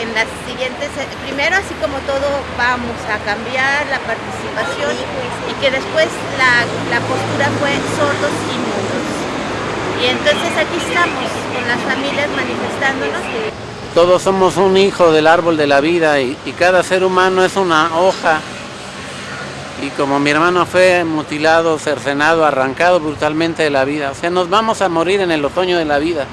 en las siguientes, primero así como todo vamos a cambiar la participación y que después la, la postura fue sordos y mudos. Y entonces aquí estamos con las familias manifestándonos. Todos somos un hijo del árbol de la vida y, y cada ser humano es una hoja y como mi hermano fue mutilado, cercenado, arrancado brutalmente de la vida, o sea, nos vamos a morir en el otoño de la vida.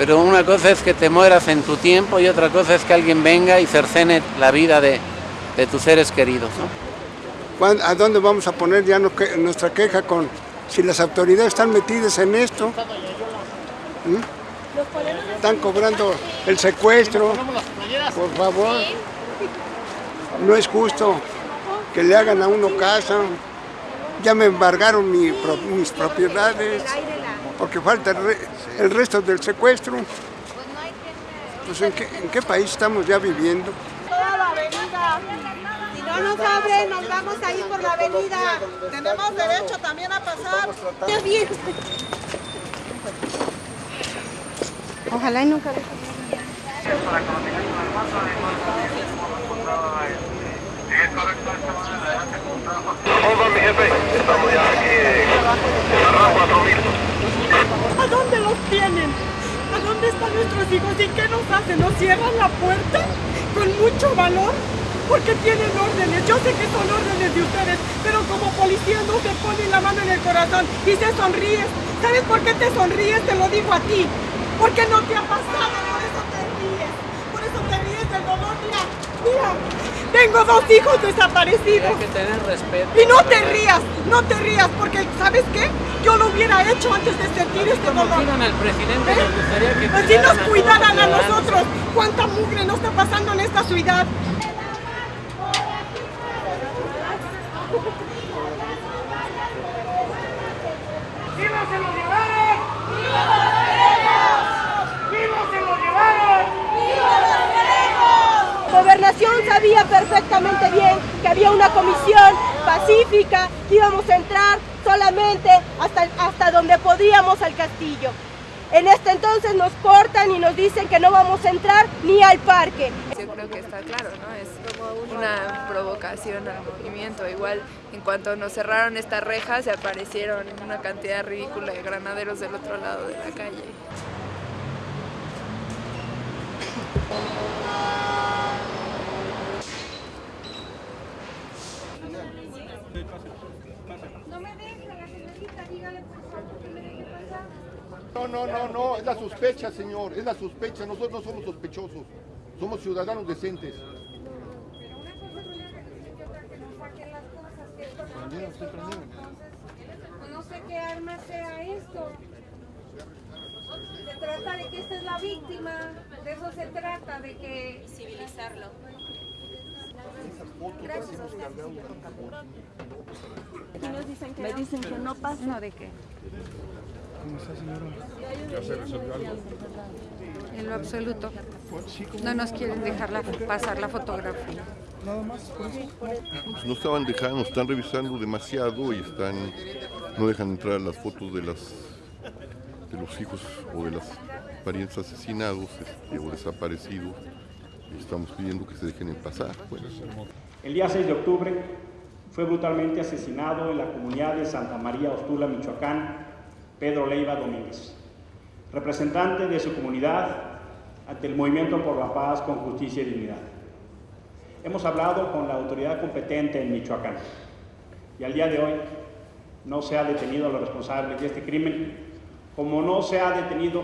Pero una cosa es que te mueras en tu tiempo y otra cosa es que alguien venga y cercene la vida de, de tus seres queridos. ¿no? ¿A dónde vamos a poner ya nuestra queja con si las autoridades están metidas en esto? ¿Mm? Están cobrando el secuestro, por favor. No es justo que le hagan a uno casa. Ya me embargaron mi, mis propiedades porque falta el, re, el, resto del secuestro. Pues ¿en qué, ¿en qué país estamos ya viviendo? Toda la avenida. Si no nos abren, nos vamos a ir por la avenida. Tenemos derecho también a pasar. Ojalá y nunca ¿Cómo va mi jefe? Estamos ya aquí en la rampa 4000. ¿A dónde los tienen? ¿A dónde están nuestros hijos? ¿Y qué nos hacen? ¿Nos cierran la puerta? ¿Con mucho valor? Porque tienen órdenes. Yo sé que son órdenes de ustedes, pero como policía no se pone la mano en el corazón y se sonríes. ¿Sabes por qué te sonríes? Te lo digo a ti. Porque no te ha pasado, por eso te ríes. Por eso te ríes del dolor. Mira, mira. Tengo dos hijos desaparecidos. Hay que tener respeto. Y no te rías, no te rías, porque ¿sabes qué? Yo lo hubiera hecho antes de sentir este dolor. Como al presidente, ¿Eh? nos gustaría que Así nos cuidaran a, a nosotros. ¿Cuánta mugre nos está pasando en esta ciudad? ¡Viva se lo llevaron! ¡Viva los queremos! ¡Viva se lo llevaron! ¡Viva los queremos! Gobernación sabía perfectamente bien que había una comisión que íbamos a entrar solamente hasta, hasta donde podíamos al castillo. En este entonces nos cortan y nos dicen que no vamos a entrar ni al parque. Yo creo que está claro, ¿no? Es como una provocación al movimiento. Igual, en cuanto nos cerraron estas rejas, se aparecieron una cantidad ridícula de granaderos del otro lado de la calle. No me deja la señorita, dígale por favor que me deje pasar. No, no, no, no, es la sospecha, señor, es la sospecha. Nosotros no somos sospechosos, somos ciudadanos decentes. Pero una cosa es una revisión y otra que nos saquen las cosas, que esto no, que esto no. Entonces, no sé qué arma sea esto. Se trata de que esta es la víctima, de eso se trata, de que civilizarlo. Gracias. Dicen que me dicen que no pasa. No, ¿de qué? ¿Cómo está, señora? ¿Ya se resolvió algo? En lo absoluto. No nos quieren dejar la, pasar la fotografía. Nada más. Pues no estaban dejando, están revisando demasiado y están no dejan entrar las fotos de las de los hijos o de los parientes asesinados este, o desaparecidos. Estamos pidiendo que se dejen pasar. Pues. El día 6 de octubre fue brutalmente asesinado en la comunidad de Santa María Ostula, Michoacán, Pedro Leiva Domínguez, representante de su comunidad ante el Movimiento por la Paz con Justicia y Dignidad. Hemos hablado con la autoridad competente en Michoacán y al día de hoy no se ha detenido a los responsables de este crimen, como no se ha detenido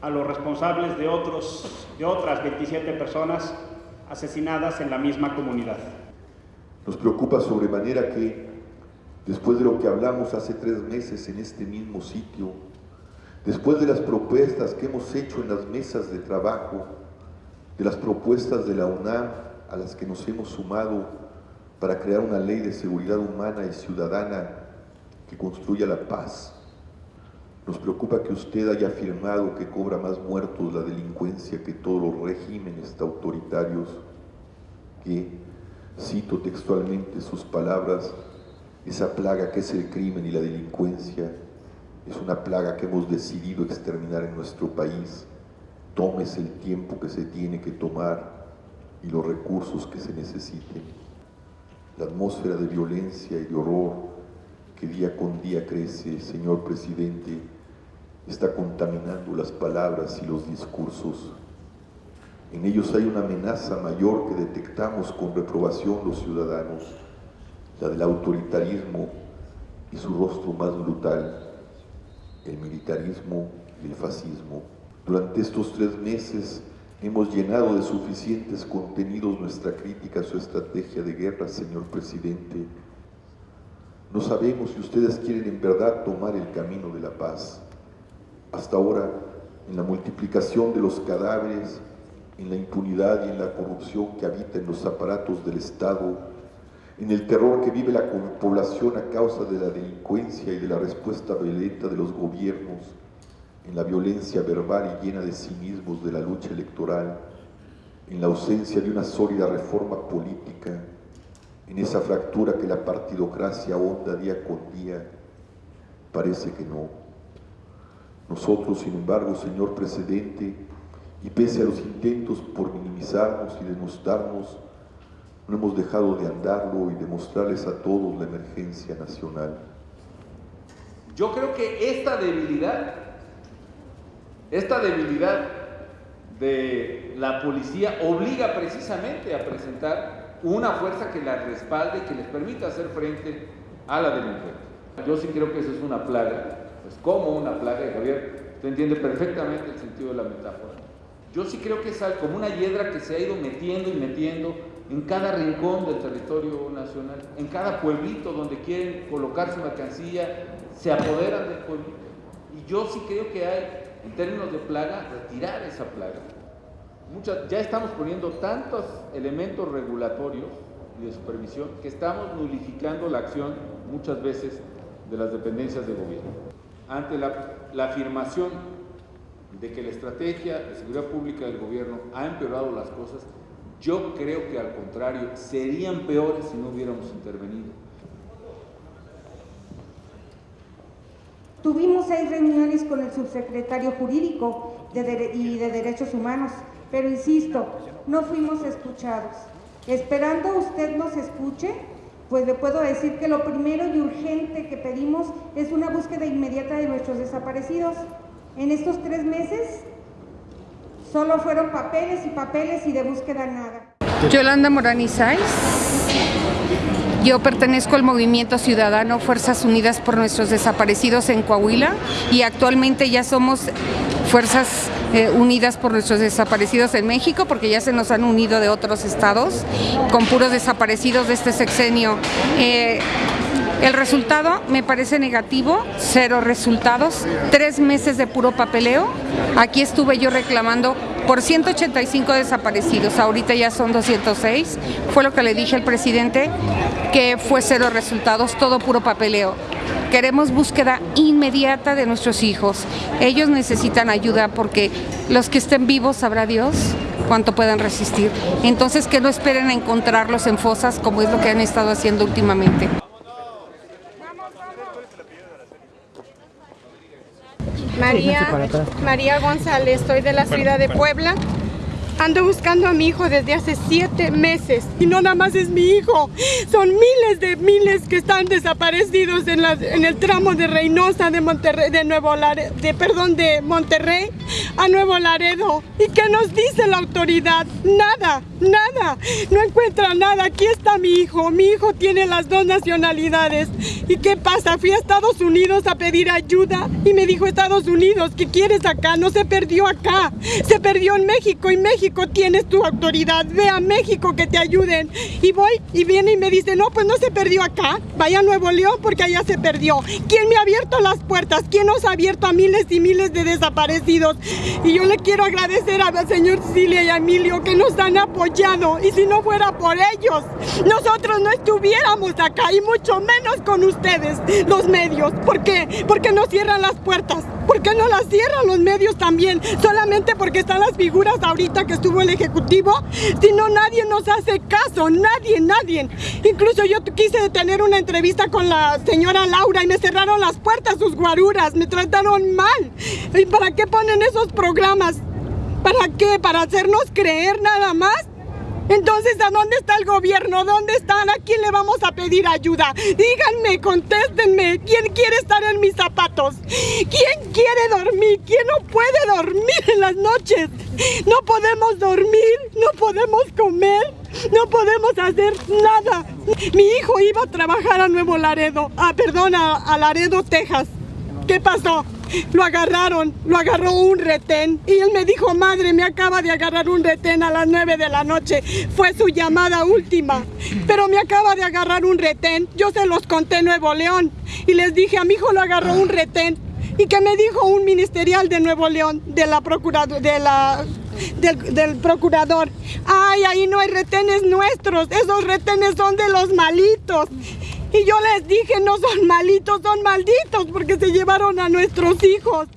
a los responsables de, otros, de otras 27 personas asesinadas en la misma comunidad. Nos preocupa sobremanera que, después de lo que hablamos hace tres meses en este mismo sitio, después de las propuestas que hemos hecho en las mesas de trabajo, de las propuestas de la UNAM a las que nos hemos sumado para crear una ley de seguridad humana y ciudadana que construya la paz, nos preocupa que usted haya afirmado que cobra más muertos la delincuencia que todos los regímenes autoritarios, que, cito textualmente sus palabras, esa plaga que es el crimen y la delincuencia es una plaga que hemos decidido exterminar en nuestro país. tomes el tiempo que se tiene que tomar y los recursos que se necesiten. La atmósfera de violencia y de horror que día con día crece, señor presidente, está contaminando las palabras y los discursos. En ellos hay una amenaza mayor que detectamos con reprobación los ciudadanos, la del autoritarismo y su rostro más brutal, el militarismo y el fascismo. Durante estos tres meses hemos llenado de suficientes contenidos nuestra crítica a su estrategia de guerra, señor presidente. No sabemos si ustedes quieren en verdad tomar el camino de la paz. Hasta ahora, en la multiplicación de los cadáveres, en la impunidad y en la corrupción que habita en los aparatos del Estado, en el terror que vive la población a causa de la delincuencia y de la respuesta violenta de los gobiernos, en la violencia verbal y llena de cinismos de la lucha electoral, en la ausencia de una sólida reforma política, en esa fractura que la partidocracia honda día con día, parece que no. Nosotros, sin embargo, señor presidente, y pese a los intentos por minimizarnos y denostarnos, no hemos dejado de andarlo y demostrarles a todos la emergencia nacional. Yo creo que esta debilidad, esta debilidad de la policía obliga precisamente a presentar una fuerza que la respalde y que les permita hacer frente a la delincuencia. Yo sí creo que eso es una plaga, pues como una plaga, Javier, usted entiende perfectamente el sentido de la metáfora. Yo sí creo que es como una hiedra que se ha ido metiendo y metiendo en cada rincón del territorio nacional, en cada pueblito donde quieren colocar su mercancía, se apoderan del pueblito. Y yo sí creo que hay, en términos de plaga, retirar esa plaga. ya estamos poniendo tantos elementos regulatorios y de supervisión que estamos nulificando la acción muchas veces de las dependencias de gobierno. Ante la, la afirmación de que la estrategia de seguridad pública del gobierno ha empeorado las cosas, yo creo que al contrario, serían peores si no hubiéramos intervenido. Tuvimos seis reuniones con el subsecretario jurídico y de Derechos Humanos, pero insisto, no fuimos escuchados. Esperando usted nos escuche, pues le puedo decir que lo primero y urgente que pedimos es una búsqueda inmediata de nuestros desaparecidos. En estos tres meses Solo fueron papeles y papeles y de búsqueda nada. Yolanda Moranizais. Yo pertenezco al movimiento ciudadano Fuerzas Unidas por Nuestros Desaparecidos en Coahuila y actualmente ya somos Fuerzas eh, Unidas por Nuestros Desaparecidos en México porque ya se nos han unido de otros estados con puros desaparecidos de este sexenio. Eh, el resultado me parece negativo, cero resultados, tres meses de puro papeleo. Aquí estuve yo reclamando por 185 desaparecidos, ahorita ya son 206. Fue lo que le dije al presidente, que fue cero resultados, todo puro papeleo. Queremos búsqueda inmediata de nuestros hijos. Ellos necesitan ayuda porque los que estén vivos sabrá Dios cuánto puedan resistir. Entonces que no esperen a encontrarlos en fosas como es lo que han estado haciendo últimamente. María, María González, soy de la ciudad de Puebla. Ando buscando a mi hijo desde hace siete meses y no nada más es mi hijo, son miles de miles que están desaparecidos en, en el tramo de Reynosa de Monterrey, de Nuevo Laredo, de perdón, de Monterrey a Nuevo Laredo. ¿Y qué nos dice la autoridad? Nada, nada, no encuentra nada. Aquí está mi hijo, mi hijo tiene las dos nacionalidades. ¿Y qué pasa? Fui a Estados Unidos a pedir ayuda y me dijo Estados Unidos, ¿qué quieres acá? No se perdió acá, se perdió en México y México tienes tu autoridad, ve a México que te ayuden. Y voy y viene y me dice, no, pues no se perdió acá, vaya a Nuevo León porque allá se perdió. ¿Quién me ha abierto las puertas? ¿Quién nos ha abierto a miles y miles de desaparecidos? Y yo le quiero agradecer al señor Cilia y a Emilio que nos han apoyado. Y si no fuera por ellos, nosotros no estuviéramos acá y mucho menos con ustedes, los medios. ¿Por qué? Porque nos cierran las puertas. ¿Por qué no las cierran los medios también? Solamente porque están las figuras ahorita que estuvo el Ejecutivo, si no nadie nos hace caso, nadie, nadie. Incluso yo quise tener una entrevista con la señora Laura y me cerraron las puertas sus guaruras, me trataron mal. ¿Y para qué ponen esos programas? ¿Para qué? ¿Para hacernos creer nada más? Entonces, ¿a dónde está el gobierno? ¿Dónde están? ¿A quién le vamos a pedir ayuda? Díganme, contéstenme. ¿Quién quiere estar en mis zapatos? ¿Quién quiere dormir? ¿Quién no puede dormir en las noches? No podemos dormir, no podemos comer, no podemos hacer nada. Mi hijo iba a trabajar a Nuevo Laredo, ah, perdón, a, a Laredo, Texas. ¿Qué pasó? Lo agarraron, lo agarró un retén y él me dijo, madre, me acaba de agarrar un retén a las 9 de la noche. Fue su llamada última, pero me acaba de agarrar un retén. Yo se los conté Nuevo León y les dije, a mi hijo lo agarró un retén. ¿Y que me dijo un ministerial de Nuevo León, de la de la del, del, procurador. Ay, ahí no hay retenes nuestros, esos retenes son de los malitos. Y yo les dije, no son malitos, son malditos porque se llevaron a nuestros hijos.